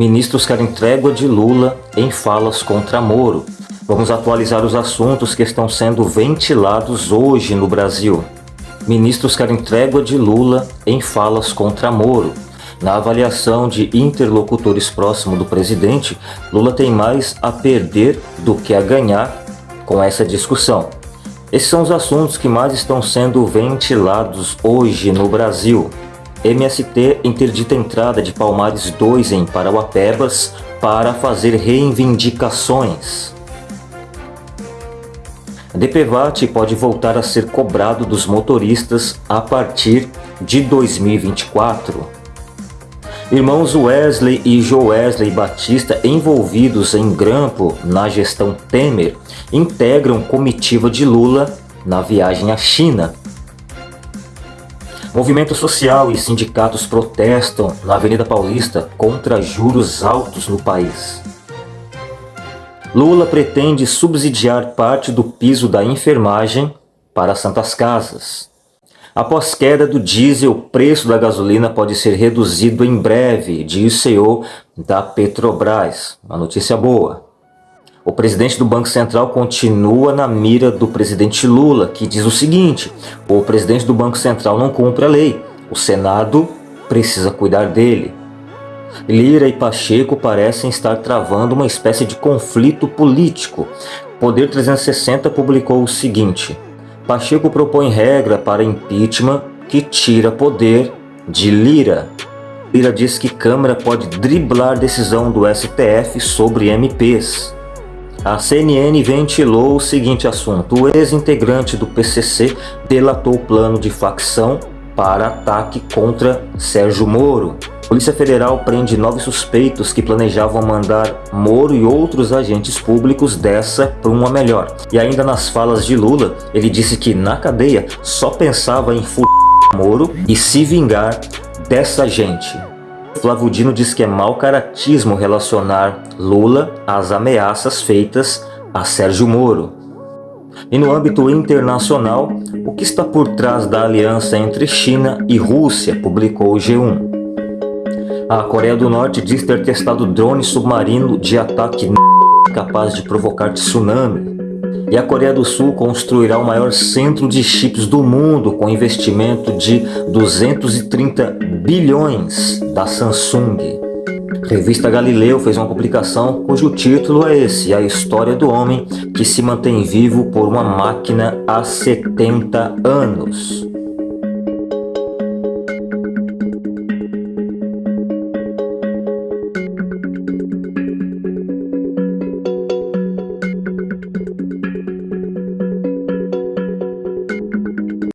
Ministros querem trégua de Lula em falas contra Moro. Vamos atualizar os assuntos que estão sendo ventilados hoje no Brasil. Ministros querem trégua de Lula em falas contra Moro. Na avaliação de interlocutores próximos do presidente, Lula tem mais a perder do que a ganhar com essa discussão. Esses são os assuntos que mais estão sendo ventilados hoje no Brasil. MST interdita a entrada de Palmares 2 em Parauapebas para fazer reivindicações. DPVAT pode voltar a ser cobrado dos motoristas a partir de 2024. Irmãos Wesley e Joesley Batista envolvidos em grampo na gestão Temer integram comitiva de Lula na viagem à China. Movimento social e sindicatos protestam na Avenida Paulista contra juros altos no país. Lula pretende subsidiar parte do piso da enfermagem para Santas Casas. Após queda do diesel, o preço da gasolina pode ser reduzido em breve, diz o CEO da Petrobras. Uma notícia boa. O presidente do Banco Central continua na mira do presidente Lula, que diz o seguinte, o presidente do Banco Central não cumpre a lei, o Senado precisa cuidar dele. Lira e Pacheco parecem estar travando uma espécie de conflito político. Poder 360 publicou o seguinte, Pacheco propõe regra para impeachment que tira poder de Lira. Lira diz que Câmara pode driblar decisão do STF sobre MPs. A CNN ventilou o seguinte assunto. O ex-integrante do PCC delatou o plano de facção para ataque contra Sérgio Moro. Polícia Federal prende nove suspeitos que planejavam mandar Moro e outros agentes públicos dessa para uma melhor. E ainda nas falas de Lula, ele disse que na cadeia só pensava em f*** Moro e se vingar dessa gente. Flávio Dino diz que é mau caratismo relacionar Lula às ameaças feitas a Sérgio Moro. E no âmbito internacional, o que está por trás da aliança entre China e Rússia, publicou o G1. A Coreia do Norte diz ter testado drone submarino de ataque capaz de provocar tsunami. E a Coreia do Sul construirá o maior centro de chips do mundo com investimento de 230 bilhões da Samsung. Revista Galileu fez uma publicação cujo título é esse, A História do Homem que se mantém vivo por uma máquina há 70 anos.